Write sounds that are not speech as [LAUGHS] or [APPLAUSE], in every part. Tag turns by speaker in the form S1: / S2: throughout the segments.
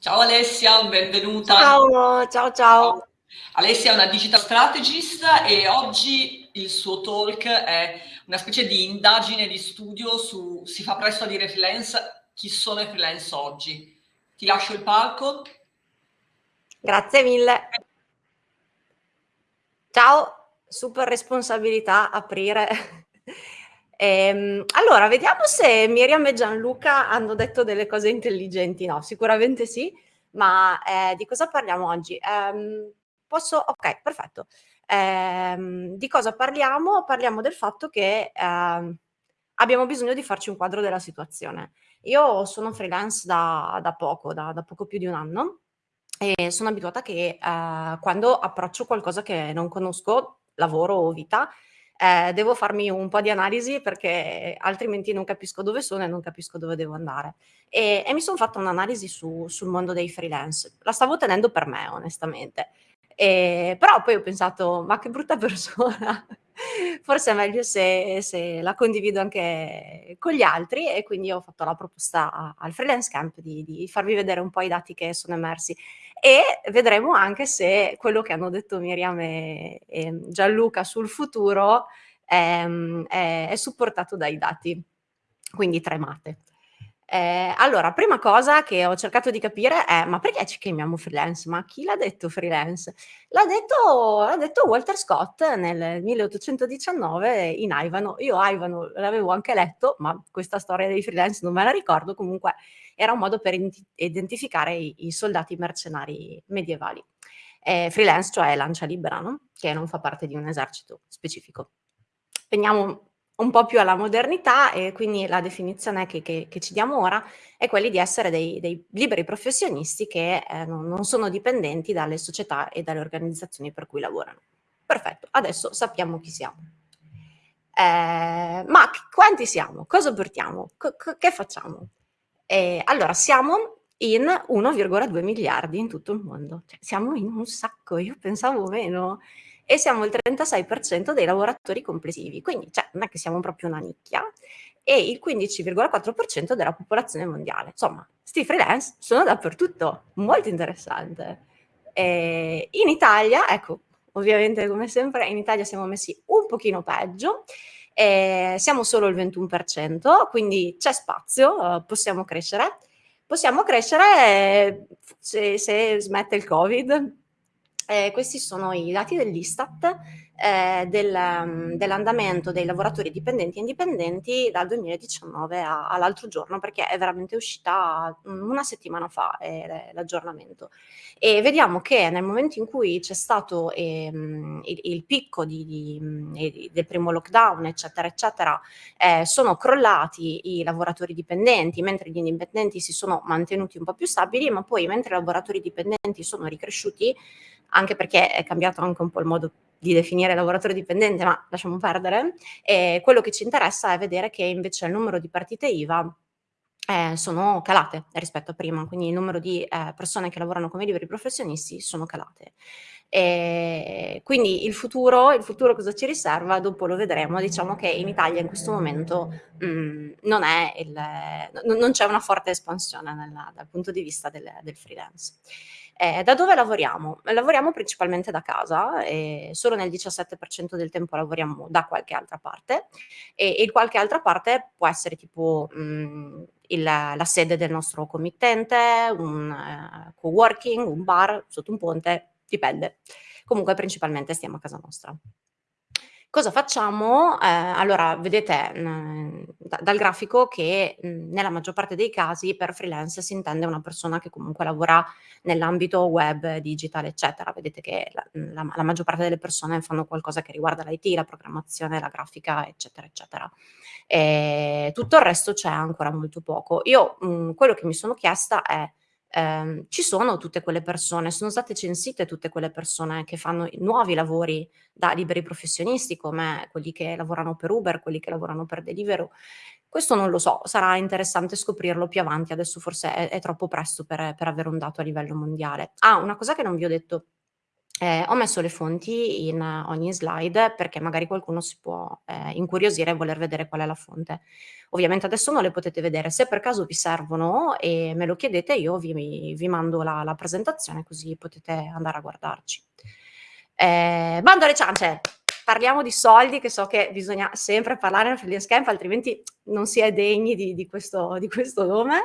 S1: Ciao Alessia, benvenuta.
S2: Ciao, ciao, ciao.
S1: Alessia è una digital strategist e oggi il suo talk è una specie di indagine di studio su, si fa presto a dire freelance, chi sono i freelance oggi. Ti lascio il palco.
S2: Grazie mille. Ciao, super responsabilità aprire. Ehm, allora, vediamo se Miriam e Gianluca hanno detto delle cose intelligenti. No, sicuramente sì, ma eh, di cosa parliamo oggi? Um, posso? Ok, perfetto. Um, di cosa parliamo? Parliamo del fatto che um, abbiamo bisogno di farci un quadro della situazione. Io sono freelance da, da poco, da, da, poco più di un anno e sono abituata che uh, quando approccio qualcosa che non conosco, lavoro o vita, eh, devo farmi un po' di analisi perché altrimenti non capisco dove sono e non capisco dove devo andare. E, e mi sono fatta un'analisi su, sul mondo dei freelance. La stavo tenendo per me, onestamente. E, però poi ho pensato, ma che brutta [LAUGHS] persona, forse è meglio se, se, la condivido anche con gli altri e quindi ho fatto la proposta al freelance camp di, di farvi vedere un po' i dati che sono emersi e vedremo anche se quello che hanno detto Miriam e, e Gianluca sul futuro è, è, è supportato dai dati, quindi tremate. Eh, allora, prima cosa che ho cercato di capire è, ma perché ci chiamiamo freelance? Ma chi l'ha detto freelance? L'ha detto, detto, Walter Scott nel 1819 in Ivano. Io Ivano l'avevo anche letto, ma questa storia dei freelance non me la ricordo, comunque era un modo per identificare i, i soldati mercenari medievali. Eh, freelance, cioè lancia libera, no? che non fa parte di un esercito specifico. Veniamo un po' più alla modernità e quindi la definizione che, che, che ci diamo ora è quella di essere dei, dei liberi professionisti che eh, non, non, sono dipendenti dalle società e dalle organizzazioni per cui lavorano. Perfetto, adesso sappiamo chi siamo. Eh, ma quanti siamo? Cosa portiamo? C che facciamo? Eh, allora, siamo in 1,2 miliardi in tutto il mondo. Cioè, siamo in un sacco, io pensavo meno e siamo il 36% dei lavoratori complessivi, quindi cioè, non è che siamo proprio una nicchia, e il 15,4% della popolazione mondiale. Insomma, sti freelance sono dappertutto, molto interessante. E in Italia, ecco, ovviamente come sempre, in Italia siamo messi un pochino peggio, eh, siamo solo il 21%, quindi c'è spazio, eh, possiamo crescere. Possiamo crescere eh, se, se smette il Covid, eh, questi sono i dati dell'Istat eh, del, um, dell'andamento dei lavoratori dipendenti e indipendenti dal 2019 all'altro giorno, perché è veramente uscita una settimana fa eh, l'aggiornamento. E vediamo che nel momento in cui c'è stato ehm, il, il, picco di, di, del primo lockdown, eccetera, eccetera, eh, sono crollati i lavoratori dipendenti, mentre gli indipendenti si sono mantenuti un po' più stabili, ma poi mentre i lavoratori dipendenti sono ricresciuti, anche perché è cambiato anche un po' il modo di definire lavoratore dipendente, ma lasciamo perdere. E quello che ci interessa è vedere che invece il numero di partite IVA eh, sono calate rispetto a prima, quindi il numero di eh, persone che lavorano come liberi professionisti sono calate. E quindi il futuro, il futuro cosa ci riserva? Dopo lo vedremo. Diciamo che in Italia in questo momento mh, mm, non, non c'è una forte espansione nella, dal punto di vista del, del freelance. Eh, da dove lavoriamo? Lavoriamo principalmente da casa, e solo nel 17% del tempo lavoriamo da qualche altra parte e, e qualche altra parte può essere tipo mh, mm, il, la sede del nostro committente, un uh, co-working, un bar sotto un ponte, dipende. Comunque principalmente stiamo a casa nostra. Cosa facciamo? Eh, allora, vedete mh, mm, da, dal grafico che mh, mm, nella maggior parte dei casi per freelance si intende una persona che comunque lavora nell'ambito web, digital, eccetera. Vedete che la, mm, la, la, maggior parte delle persone fanno qualcosa che riguarda l'IT, la programmazione, la grafica, eccetera, eccetera. E tutto il resto c'è ancora molto poco. Io mh, quello che mi sono chiesta è ehm, ci sono tutte quelle persone, sono state censite tutte quelle persone che fanno nuovi lavori da liberi professionisti come quelli che lavorano per Uber, quelli che lavorano per Deliveroo. Questo non lo so, sarà interessante scoprirlo più avanti, adesso forse è, è troppo presto per, per avere un dato a livello mondiale. Ah, una cosa che non vi ho detto Eh, ho messo le fonti in ogni slide perché magari qualcuno si può eh, incuriosire e voler vedere qual è la fonte. Ovviamente adesso non le potete vedere, se per caso vi servono e me lo chiedete io vi, vi mando la, la, presentazione così potete andare a guardarci. Eh, bando alle ciance! Parliamo di soldi, che so che bisogna sempre parlare nel freelance camp, altrimenti non si è degni di, di, questo, di questo nome.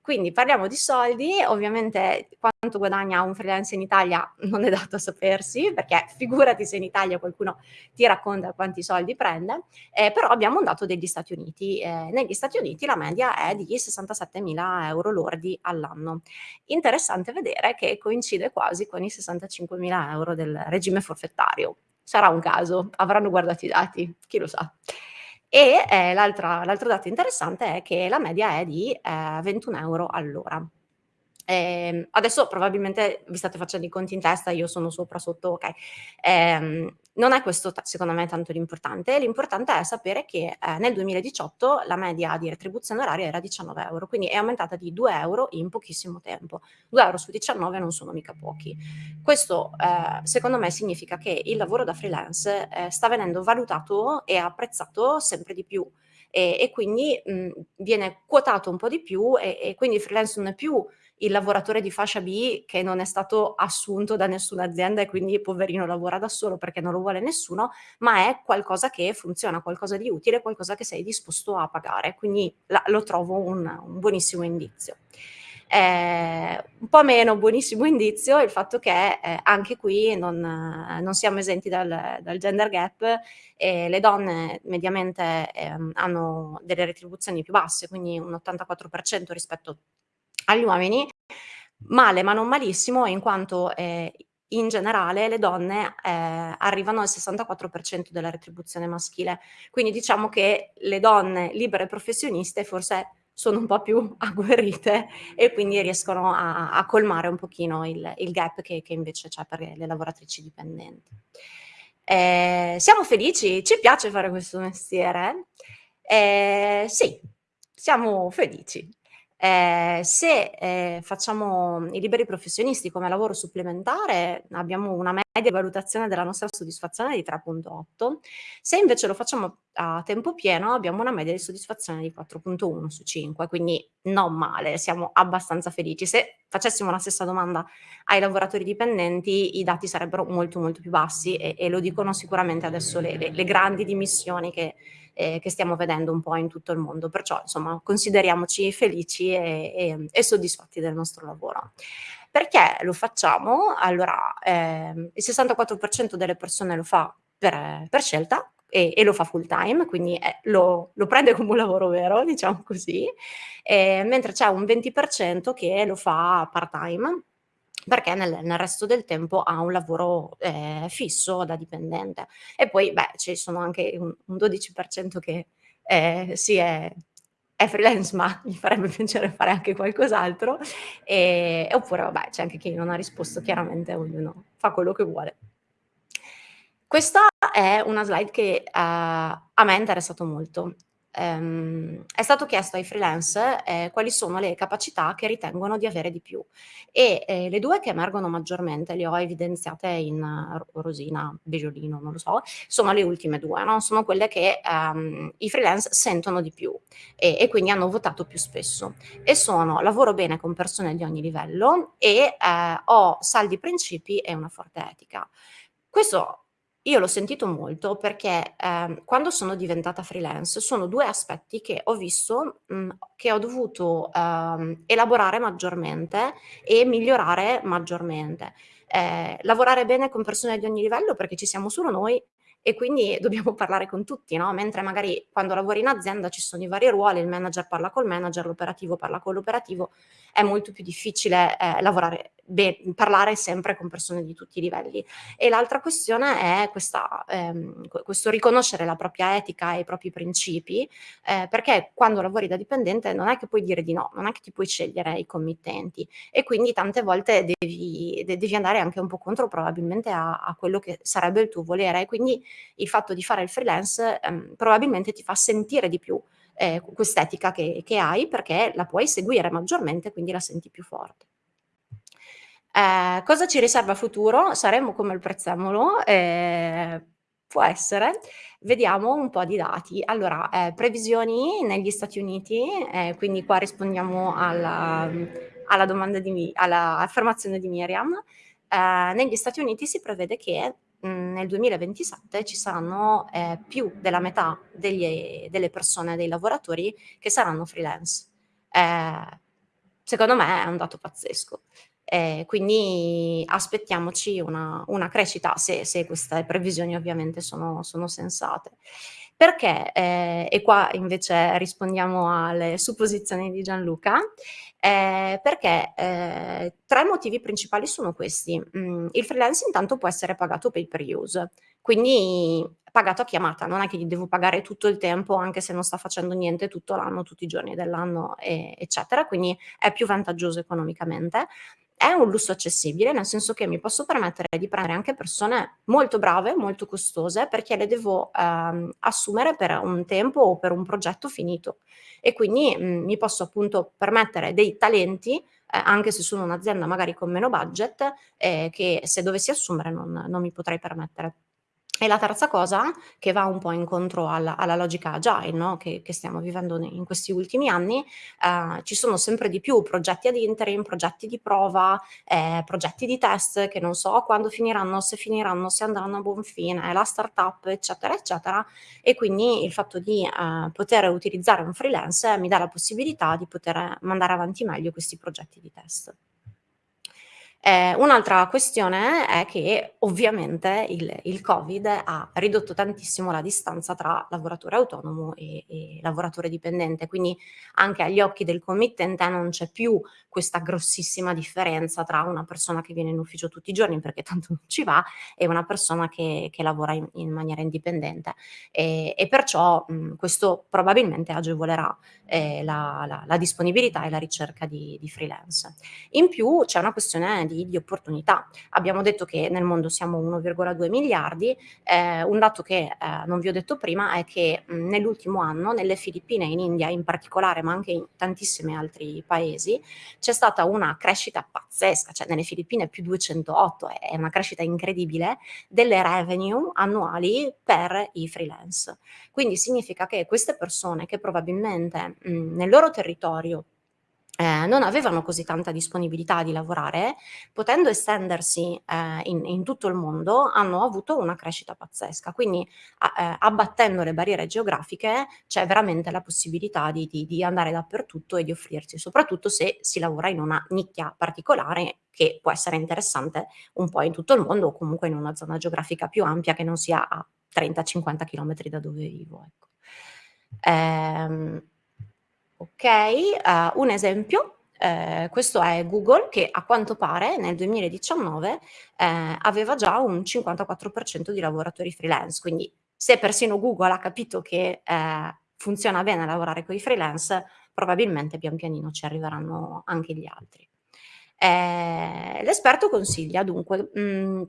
S2: Quindi parliamo di soldi, ovviamente quanto guadagna un freelance in Italia non è dato a sapersi, perché figurati se in Italia qualcuno ti racconta quanti soldi prende, eh, però abbiamo un dato degli Stati Uniti. Eh, negli Stati Uniti la media è di 67 mila euro lordi all'anno. Interessante vedere che coincide quasi con i 65 mila euro del regime forfettario. Sarà un caso, avranno guardato i dati, chi lo sa. E eh, l'altro dato interessante è che la media è di eh, 21 euro all'ora. Eh, adesso probabilmente vi state facendo i conti in testa, io sono sopra, sotto, ok. Eh, non è questo secondo me tanto l'importante, l'importante è sapere che eh, nel 2018 la media di retribuzione oraria era 19 euro, quindi è aumentata di 2 euro in pochissimo tempo. 2 euro su 19 non sono mica pochi. Questo eh, secondo me significa che il lavoro da freelance eh, sta venendo valutato e apprezzato sempre di più e, e quindi mh, viene quotato un po' di più e, e quindi il freelance non è più il lavoratore di fascia B che non è stato assunto da nessuna azienda e quindi poverino lavora da solo perché non lo vuole nessuno, ma è qualcosa che funziona, qualcosa di utile, qualcosa che sei disposto a pagare. Quindi la, lo trovo un, un buonissimo indizio. Eh, un po' meno buonissimo indizio il fatto che eh, anche qui non, non, siamo esenti dal, dal gender gap e le donne mediamente eh, hanno delle retribuzioni più basse, quindi un 84% rispetto agli uomini, male ma non malissimo in quanto eh, in generale le donne eh, arrivano al 64% della retribuzione maschile. Quindi diciamo che le donne libere professioniste forse sono un po' più [LAUGHS] agguerrite e quindi riescono a, a colmare un pochino il, il gap che, che, invece c'è per le lavoratrici dipendenti. Eh, siamo felici? Ci piace fare questo mestiere? Eh, sì, siamo felici. Eh, se eh, facciamo i liberi professionisti come lavoro supplementare abbiamo una media di valutazione della nostra soddisfazione di 3.8, se invece lo facciamo a tempo pieno abbiamo una media di soddisfazione di 4.1 su 5, quindi non male, siamo abbastanza felici. Se facessimo la stessa domanda ai lavoratori dipendenti i dati sarebbero molto molto più bassi e, e lo dicono sicuramente adesso le, le, le grandi dimissioni che eh, che stiamo vedendo un po' in tutto il mondo. Perciò, insomma, consideriamoci felici e, e, e soddisfatti del nostro lavoro. Perché lo facciamo? Allora, eh, il 64% delle persone lo fa per, per scelta, e, e, lo fa full time, quindi eh, lo, lo, prende come un lavoro vero, diciamo così, eh, mentre c'è un 20% che lo fa part time, perché nel, nel, resto del tempo ha un lavoro eh, fisso da dipendente. E poi, beh, ci sono anche un, un 12% che eh, sì, è, è, freelance, ma gli farebbe [LAUGHS] piacere fare anche qualcos'altro. E, oppure, vabbè, c'è anche chi non ha risposto, chiaramente ognuno fa quello che vuole. Questa è una slide che uh, a me è interessato molto ehm, è stato chiesto ai freelance eh, quali sono le capacità che ritengono di avere di più e eh, le due che emergono maggiormente, le ho evidenziate in uh, rosina, beggiolino, non lo so, sono le ultime due, no? sono quelle che um, i freelance sentono di più e, e, quindi hanno votato più spesso e sono lavoro bene con persone di ogni livello e eh, ho saldi principi e una forte etica. Questo io l'ho sentito molto perché, ehm, quando sono diventata freelance sono due aspetti che ho visto, mhmm, che ho dovuto, ehm, elaborare maggiormente e migliorare maggiormente. Ehm, lavorare bene con persone di ogni livello perché ci siamo solo noi e quindi [LAUGHS] dobbiamo parlare con tutti, no, mentre magari quando lavori in azienda ci sono i vari ruoli, il manager parla col manager, l'operativo parla con l'operativo, è molto più difficile, ehm, lavorare beh, parlare sempre con persone di tutti i livelli. E l'altra questione è questa, ehm, questo riconoscere la propria etica e i propri principi, eh, perché quando lavori da dipendente non è che puoi dire di no, non è che ti puoi scegliere i committenti e quindi tante volte devi, de devi andare anche un po' contro probabilmente a, a, quello che sarebbe il tuo volere. E quindi il fatto di fare il freelance ehm, probabilmente ti fa sentire di più eh, quest'etica che, che hai perché la puoi seguire maggiormente, quindi la senti più forte. Eh, cosa ci riserva futuro? Saremo come il prezzemolo? Eh, può essere. Vediamo un po' di dati. Allora, eh, previsioni negli Stati Uniti, eh, quindi qua rispondiamo alla, alla domanda di, all'affermazione di Miriam. Eh, negli Stati Uniti si prevede che nel 2027 ci saranno eh, più della metà degli, delle persone, dei lavoratori che saranno freelance. Eh, secondo me è un dato pazzesco. Eh, quindi aspettiamoci una, una crescita se, se, queste previsioni ovviamente sono, sono sensate. Perché? Eh, e qua invece rispondiamo alle supposizioni di Gianluca. Eh, perché eh, tre motivi principali sono questi. Mm, il freelance intanto può essere pagato pay per use, quindi pagato a chiamata, non è che gli devo pagare tutto il tempo anche se non sta facendo niente tutto l'anno, tutti i giorni dell'anno, eccetera, quindi è più vantaggioso economicamente è un lusso accessibile, nel senso che mi posso permettere di prendere anche persone molto brave, molto costose, perché le devo ehm, assumere per un tempo o per un progetto finito. E quindi mh, mm, mi posso appunto permettere dei talenti, eh, anche se sono un'azienda magari con meno budget, eh, che se dovessi assumere non, non mi potrei permettere. E la terza cosa, che va un po' incontro alla, alla logica agile no? che, che, stiamo vivendo in questi ultimi anni, eh, ci sono sempre di più progetti ad interim, progetti di prova, eh, progetti di test che non so quando finiranno, se finiranno, se andranno a buon fine, la startup, eccetera, eccetera. E quindi il fatto di eh, poter utilizzare un freelance mi dà la possibilità di poter mandare avanti meglio questi progetti di test. Eh, un'altra questione è che ovviamente il, il, Covid ha ridotto tantissimo la distanza tra lavoratore autonomo e, e lavoratore dipendente, quindi anche agli occhi del committente non c'è più questa grossissima differenza tra una persona che viene in ufficio tutti i giorni perché tanto non ci va e una persona che, che lavora in, in, maniera indipendente e, e perciò mh, questo probabilmente agevolerà eh, la, la, la, disponibilità e la ricerca di, di freelance. In più c'è una questione di, di, opportunità. Abbiamo detto che nel mondo siamo 1,2 miliardi, eh, un dato che eh, non vi ho detto prima è che nell'ultimo anno nelle Filippine e in India in particolare, ma anche in tantissimi altri paesi, c'è stata una crescita pazzesca, cioè nelle Filippine più 208, è una crescita incredibile, delle revenue annuali per i freelance. Quindi significa che queste persone che probabilmente mh, nel loro territorio eh, non avevano così tanta disponibilità di lavorare, potendo estendersi eh, in, in, tutto il mondo, hanno avuto una crescita pazzesca. Quindi a, eh, abbattendo le barriere geografiche c'è veramente la possibilità di, di, di, andare dappertutto e di offrirsi, soprattutto se si lavora in una nicchia particolare che può essere interessante un po' in tutto il mondo o comunque in una zona geografica più ampia che non sia a 30-50 km da dove vivo. Ecco. Ehm, Ok, uh, un esempio, eh, questo è Google che a quanto pare nel 2019 eh, aveva già un 54% di lavoratori freelance, quindi se persino Google ha capito che eh, funziona bene lavorare con i freelance, probabilmente pian pianino ci arriveranno anche gli altri. Eh, l'esperto consiglia dunque, mh, mm,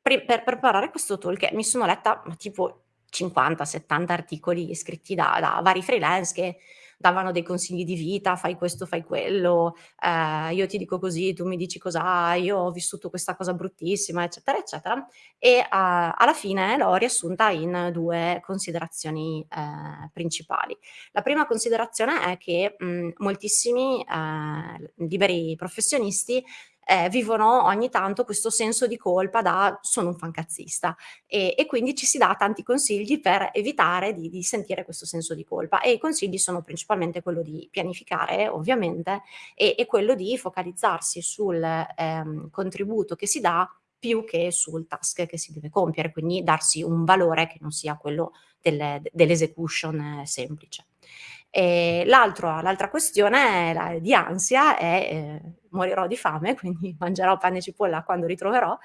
S2: per, preparare questo talk mi sono letta tipo 50-70 articoli scritti da, da vari freelance che davano dei consigli di vita, fai questo, fai quello, eh, io ti dico così, tu mi dici cosa, io ho vissuto questa cosa bruttissima, eccetera, eccetera. E uh, alla fine l'ho riassunta in due considerazioni eh, principali. La prima considerazione è che mh, moltissimi eh, liberi professionisti eh, vivono ogni tanto questo senso di colpa da sono un fancazzista e, e quindi ci si dà tanti consigli per evitare di, di, sentire questo senso di colpa e i consigli sono principalmente quello di pianificare ovviamente e, e quello di focalizzarsi sul ehm, contributo che si dà più che sul task che si deve compiere, quindi darsi un valore che non sia quello delle, dell'execution eh, semplice. l'altra questione di ansia è eh, morirò di fame, [LAUGHS] quindi mangerò pane e cipolla quando ritroverò.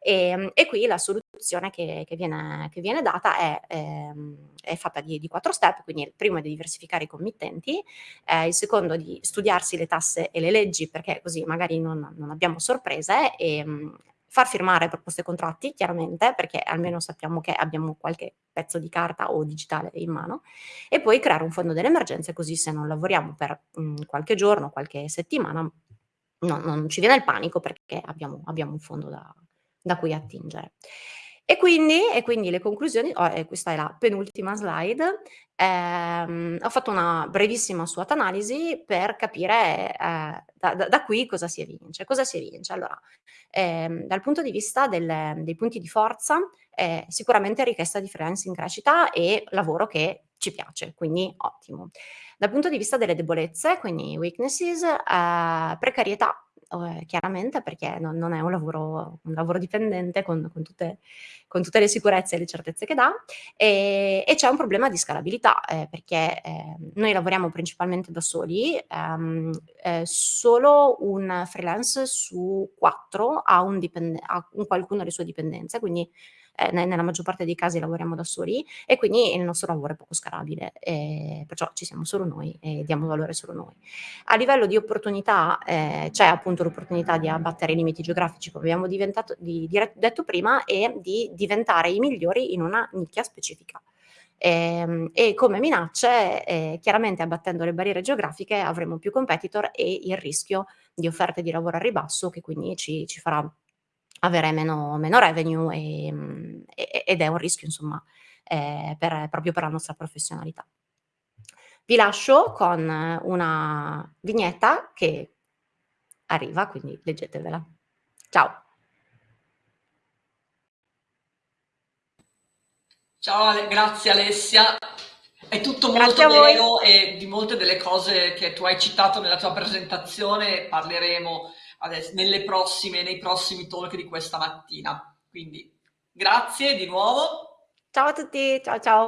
S2: E, ehm, e qui la soluzione che, che, viene, che viene, data è, ehm, è fatta di, di, quattro step, quindi il primo è di diversificare i committenti, eh, il secondo di studiarsi le tasse e le leggi perché così magari non, non abbiamo sorprese e ehm, far firmare proposte e contratti, chiaramente, perché almeno sappiamo che abbiamo qualche pezzo di carta o digitale in mano, e poi creare un fondo delle emergenze, così se non lavoriamo per mh, qualche giorno, qualche settimana, no, non ci viene il panico perché abbiamo, abbiamo un fondo da, da cui attingere. E quindi, e quindi le conclusioni, oh, e questa è la penultima slide, ehm, ho fatto una brevissima SWOT analisi per capire eh, da, da, qui cosa si evince. Cosa si evince? Allora, ehm, dal punto di vista del, dei punti di forza, eh, sicuramente richiesta di freelance in crescita e lavoro che ci piace, quindi ottimo. Dal punto di vista delle debolezze, quindi weaknesses, eh, precarietà, eh, chiaramente perché non, non, è un lavoro, un lavoro dipendente con, con, tutte, con, tutte, le sicurezze e le certezze che dà e, e c'è un problema di scalabilità eh, perché eh, noi lavoriamo principalmente da soli, ehm, eh, solo un freelance su quattro ha, un ha un qualcuno delle sue dipendenze, quindi eh, nella maggior parte dei casi lavoriamo da soli e quindi il nostro lavoro è poco scalabile, eh, perciò ci siamo solo noi e diamo valore solo noi. A livello di opportunità eh, c'è appunto l'opportunità di abbattere i limiti geografici, come abbiamo di, di, detto prima, e di diventare i migliori in una nicchia specifica. Eh, e come minacce, eh, chiaramente abbattendo le barriere geografiche avremo più competitor e il rischio di offerte di lavoro a ribasso che quindi ci, ci farà avere meno, meno revenue e, ed è un rischio insomma eh, per, proprio per la nostra professionalità. Vi lascio con una vignetta che arriva, quindi leggetevela. Ciao!
S1: Ciao, grazie Alessia. È tutto molto vero e di molte delle cose che tu hai citato nella tua presentazione parleremo adesso, nelle prossime, nei prossimi talk di questa mattina. Quindi grazie di nuovo.
S2: Ciao a tutti, ciao ciao.